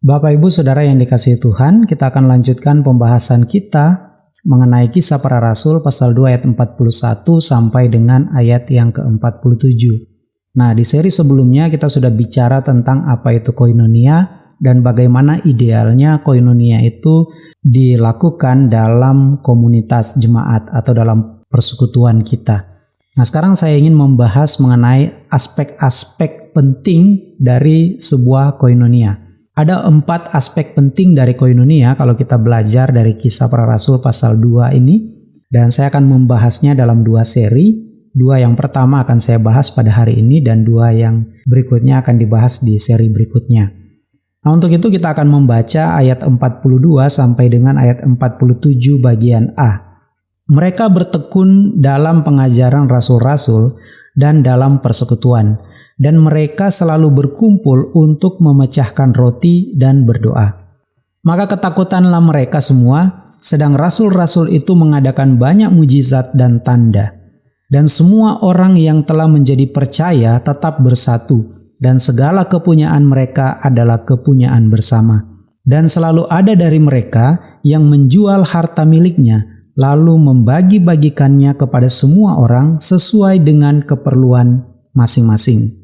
Bapak Ibu Saudara yang dikasihi Tuhan, kita akan lanjutkan pembahasan kita mengenai kisah para rasul pasal 2 ayat 41 sampai dengan ayat yang ke-47. Nah, di seri sebelumnya kita sudah bicara tentang apa itu koinonia dan bagaimana idealnya koinonia itu dilakukan dalam komunitas jemaat atau dalam persekutuan kita. Nah, sekarang saya ingin membahas mengenai aspek-aspek penting dari sebuah koinonia. Ada empat aspek penting dari koinonia kalau kita belajar dari kisah para rasul pasal 2 ini. Dan saya akan membahasnya dalam dua seri. Dua yang pertama akan saya bahas pada hari ini dan dua yang berikutnya akan dibahas di seri berikutnya. Nah untuk itu kita akan membaca ayat 42 sampai dengan ayat 47 bagian A. Mereka bertekun dalam pengajaran rasul-rasul dan dalam persekutuan dan mereka selalu berkumpul untuk memecahkan roti dan berdoa. Maka ketakutanlah mereka semua, sedang rasul-rasul itu mengadakan banyak mujizat dan tanda. Dan semua orang yang telah menjadi percaya tetap bersatu, dan segala kepunyaan mereka adalah kepunyaan bersama. Dan selalu ada dari mereka yang menjual harta miliknya, lalu membagi-bagikannya kepada semua orang sesuai dengan keperluan masing-masing.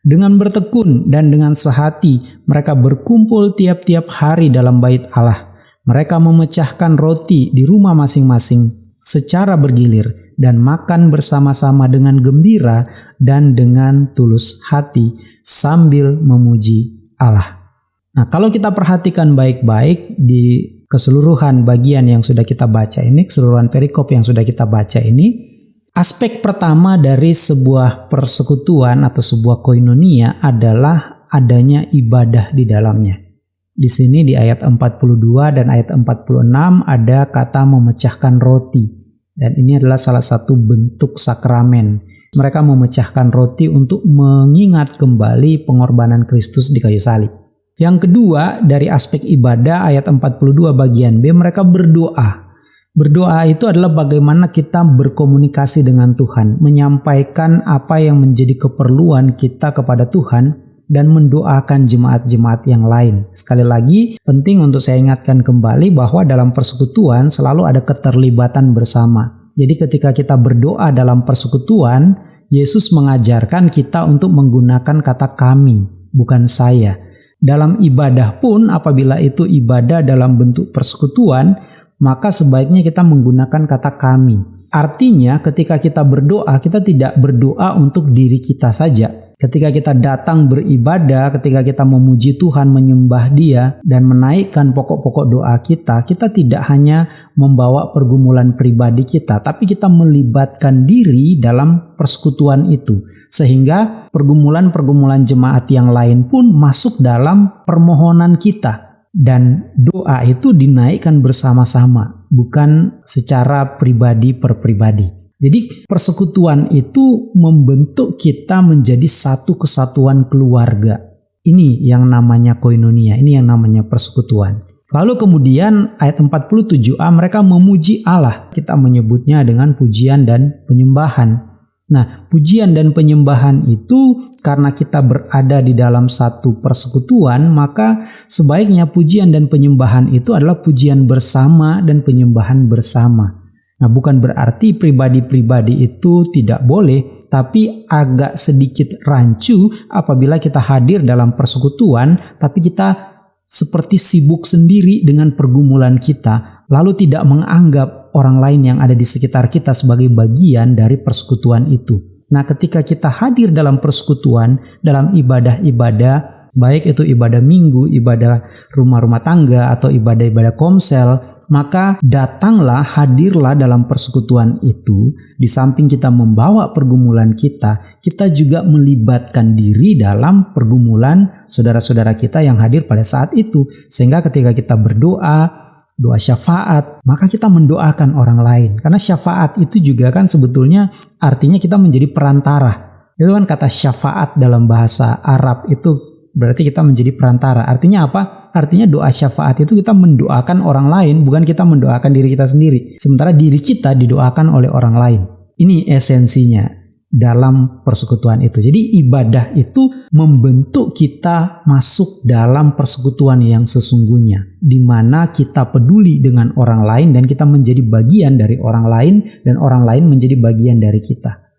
Dengan bertekun dan dengan sehati, mereka berkumpul tiap-tiap hari dalam bait Allah. Mereka memecahkan roti di rumah masing-masing secara bergilir dan makan bersama-sama dengan gembira dan dengan tulus hati sambil memuji Allah. Nah, kalau kita perhatikan baik-baik di keseluruhan bagian yang sudah kita baca ini, keseluruhan perikop yang sudah kita baca ini, Aspek pertama dari sebuah persekutuan atau sebuah koinonia adalah adanya ibadah di dalamnya. Di sini di ayat 42 dan ayat 46 ada kata memecahkan roti. Dan ini adalah salah satu bentuk sakramen. Mereka memecahkan roti untuk mengingat kembali pengorbanan Kristus di kayu salib. Yang kedua, dari aspek ibadah ayat 42 bagian B, mereka berdoa Berdoa itu adalah bagaimana kita berkomunikasi dengan Tuhan, menyampaikan apa yang menjadi keperluan kita kepada Tuhan, dan mendoakan jemaat-jemaat yang lain. Sekali lagi, penting untuk saya ingatkan kembali bahwa dalam persekutuan selalu ada keterlibatan bersama. Jadi, ketika kita berdoa dalam persekutuan, Yesus mengajarkan kita untuk menggunakan kata "kami", bukan "saya". Dalam ibadah pun, apabila itu ibadah dalam bentuk persekutuan, maka sebaiknya kita menggunakan kata kami. Artinya ketika kita berdoa, kita tidak berdoa untuk diri kita saja. Ketika kita datang beribadah, ketika kita memuji Tuhan, menyembah Dia, dan menaikkan pokok-pokok doa kita, kita tidak hanya membawa pergumulan pribadi kita, tapi kita melibatkan diri dalam persekutuan itu, sehingga pergumulan-pergumulan jemaat yang lain pun masuk dalam permohonan kita dan doa itu dinaikkan bersama-sama, bukan secara pribadi per pribadi. Jadi persekutuan itu membentuk kita menjadi satu kesatuan keluarga. Ini yang namanya koinonia, ini yang namanya persekutuan. Lalu kemudian ayat 47a mereka memuji Allah. Kita menyebutnya dengan pujian dan penyembahan. Nah, pujian dan penyembahan itu karena kita berada di dalam satu persekutuan, maka sebaiknya pujian dan penyembahan itu adalah pujian bersama dan penyembahan bersama. Nah, bukan berarti pribadi-pribadi itu tidak boleh, tapi agak sedikit rancu apabila kita hadir dalam persekutuan, tapi kita seperti sibuk sendiri dengan pergumulan kita, lalu tidak menganggap orang lain yang ada di sekitar kita sebagai bagian dari persekutuan itu. Nah, ketika kita hadir dalam persekutuan, dalam ibadah-ibadah, baik itu ibadah minggu, ibadah rumah-rumah tangga, atau ibadah-ibadah komsel, maka datanglah, hadirlah dalam persekutuan itu. Di samping kita membawa pergumulan kita, kita juga melibatkan diri dalam pergumulan saudara-saudara kita yang hadir pada saat itu. Sehingga ketika kita berdoa, doa syafaat, maka kita mendoakan orang lain. Karena syafaat itu juga kan sebetulnya artinya kita menjadi perantara. Itu kan kata syafaat dalam bahasa Arab itu berarti kita menjadi perantara. Artinya apa? Artinya doa syafaat itu kita mendoakan orang lain, bukan kita mendoakan diri kita sendiri. Sementara diri kita didoakan oleh orang lain. Ini esensinya. Dalam persekutuan itu. Jadi ibadah itu membentuk kita masuk dalam persekutuan yang sesungguhnya di mana kita peduli dengan orang lain dan kita menjadi bagian dari orang lain dan orang lain menjadi bagian dari kita.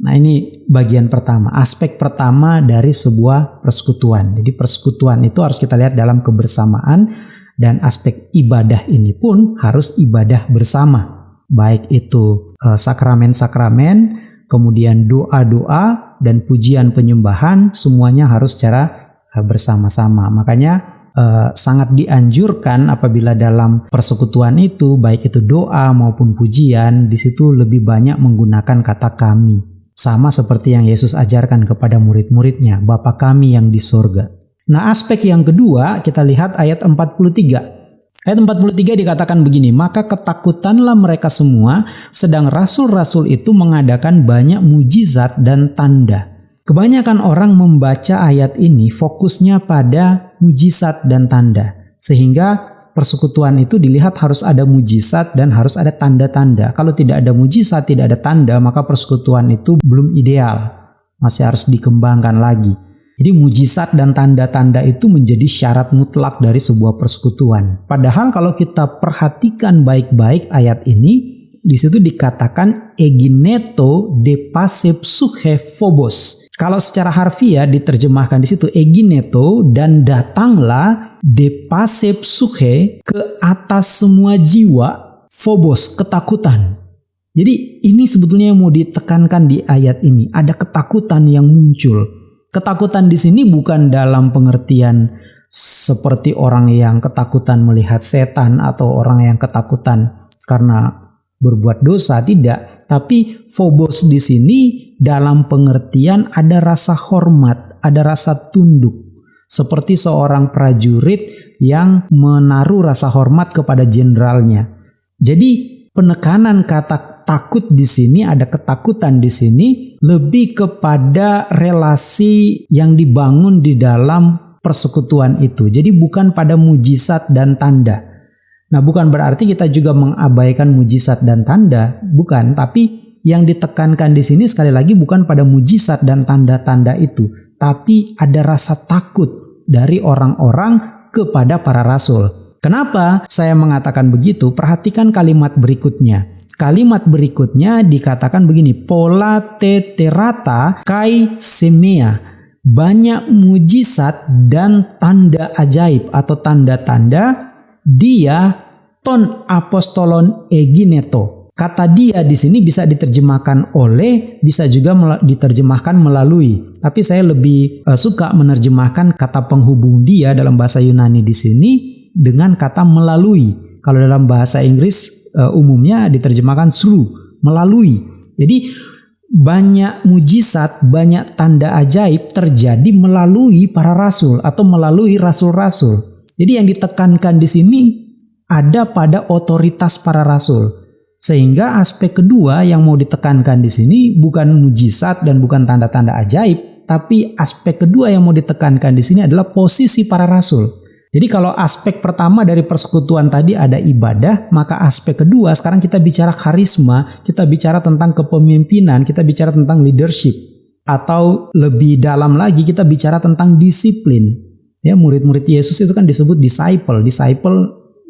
Nah, ini bagian pertama, aspek pertama dari sebuah persekutuan. Jadi persekutuan itu harus kita lihat dalam kebersamaan dan aspek ibadah ini pun harus ibadah bersama. Baik itu eh, sakramen-sakramen, kemudian doa-doa dan pujian penyembahan semuanya harus secara uh, bersama-sama. Makanya uh, sangat dianjurkan apabila dalam persekutuan itu baik itu doa maupun pujian di situ lebih banyak menggunakan kata kami. Sama seperti yang Yesus ajarkan kepada murid-muridnya, Bapa kami yang di sorga. Nah aspek yang kedua kita lihat ayat 43. Ayat 43 dikatakan begini, maka ketakutanlah mereka semua, sedang rasul-rasul itu mengadakan banyak mujizat dan tanda. Kebanyakan orang membaca ayat ini fokusnya pada mujizat dan tanda, sehingga persekutuan itu dilihat harus ada mujizat dan harus ada tanda-tanda. Kalau tidak ada mujizat, tidak ada tanda, maka persekutuan itu belum ideal, masih harus dikembangkan lagi. Jadi mujizat dan tanda-tanda itu menjadi syarat mutlak dari sebuah persekutuan. Padahal kalau kita perhatikan baik-baik ayat ini, di situ dikatakan egineto de passe psuche phobos. Kalau secara harfiah diterjemahkan di situ egineto dan datanglah de passe psuche ke atas semua jiwa phobos ketakutan. Jadi ini sebetulnya yang mau ditekankan di ayat ini, ada ketakutan yang muncul Ketakutan di sini bukan dalam pengertian seperti orang yang ketakutan melihat setan atau orang yang ketakutan karena berbuat dosa tidak, tapi phobos di sini dalam pengertian ada rasa hormat, ada rasa tunduk. Seperti seorang prajurit yang menaruh rasa hormat kepada jenderalnya. Jadi penekanan kata takut di sini, ada ketakutan di sini lebih kepada relasi yang dibangun di dalam persekutuan itu. Jadi bukan pada mujizat dan tanda. Nah, bukan berarti kita juga mengabaikan mujizat dan tanda, bukan, tapi yang ditekankan di sini sekali lagi bukan pada mujizat dan tanda-tanda itu, tapi ada rasa takut dari orang-orang kepada para rasul. Kenapa saya mengatakan begitu? Perhatikan kalimat berikutnya. Kalimat berikutnya dikatakan begini, pola teterata kai semea. Banyak mujizat dan tanda ajaib atau tanda-tanda dia ton apostolon egineto. Kata dia di sini bisa diterjemahkan oleh, bisa juga diterjemahkan melalui. Tapi saya lebih uh, suka menerjemahkan kata penghubung dia dalam bahasa Yunani di sini dengan kata melalui. Kalau dalam bahasa Inggris uh, umumnya diterjemahkan through, melalui. Jadi banyak mujizat, banyak tanda ajaib terjadi melalui para rasul atau melalui rasul-rasul. Jadi yang ditekankan di sini ada pada otoritas para rasul. Sehingga aspek kedua yang mau ditekankan di sini bukan mujizat dan bukan tanda-tanda ajaib, tapi aspek kedua yang mau ditekankan di sini adalah posisi para rasul. Jadi kalau aspek pertama dari persekutuan tadi ada ibadah, maka aspek kedua sekarang kita bicara karisma, kita bicara tentang kepemimpinan, kita bicara tentang leadership. Atau lebih dalam lagi kita bicara tentang disiplin. Ya, murid-murid Yesus itu kan disebut disciple. Disciple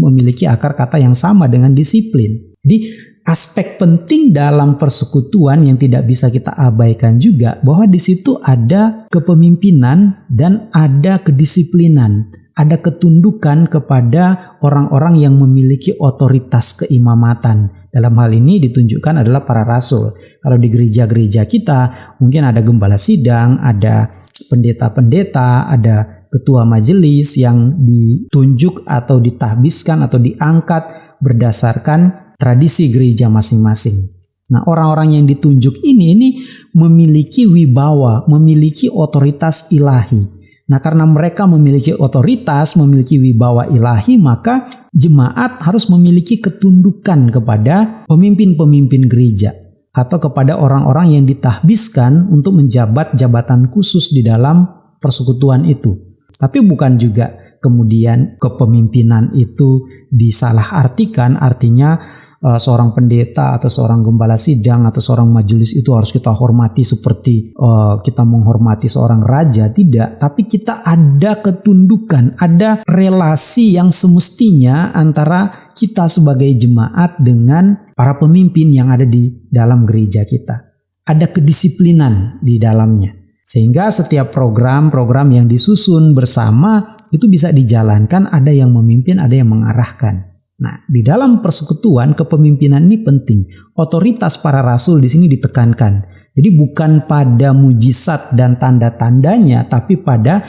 memiliki akar kata yang sama dengan disiplin. Jadi aspek penting dalam persekutuan yang tidak bisa kita abaikan juga bahwa di situ ada kepemimpinan dan ada kedisiplinan ada ketundukan kepada orang-orang yang memiliki otoritas keimamatan. Dalam hal ini ditunjukkan adalah para rasul. Kalau di gereja-gereja kita mungkin ada gembala sidang, ada pendeta-pendeta, ada ketua majelis yang ditunjuk atau ditahbiskan atau diangkat berdasarkan tradisi gereja masing-masing. Nah, orang-orang yang ditunjuk ini ini memiliki wibawa, memiliki otoritas ilahi. Nah, karena mereka memiliki otoritas, memiliki wibawa ilahi, maka jemaat harus memiliki ketundukan kepada pemimpin-pemimpin gereja atau kepada orang-orang yang ditahbiskan untuk menjabat jabatan khusus di dalam persekutuan itu. Tapi bukan juga kemudian kepemimpinan itu disalahartikan artinya uh, seorang pendeta atau seorang gembala sidang atau seorang majelis itu harus kita hormati seperti uh, kita menghormati seorang raja. Tidak tapi kita ada ketundukan ada relasi yang semestinya antara kita sebagai jemaat dengan para pemimpin yang ada di dalam gereja kita. Ada kedisiplinan di dalamnya sehingga setiap program-program yang disusun bersama itu bisa dijalankan, ada yang memimpin, ada yang mengarahkan. Nah, di dalam persekutuan kepemimpinan ini penting. Otoritas para rasul di sini ditekankan. Jadi bukan pada mujizat dan tanda-tandanya, tapi pada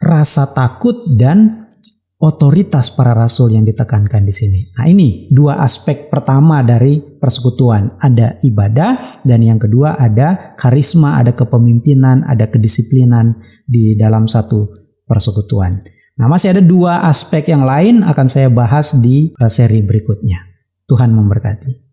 rasa takut dan otoritas para rasul yang ditekankan di sini. Nah, ini dua aspek pertama dari persekutuan. Ada ibadah dan yang kedua ada karisma, ada kepemimpinan, ada kedisiplinan di dalam satu persekutuan. Nah, masih ada dua aspek yang lain akan saya bahas di seri berikutnya. Tuhan memberkati.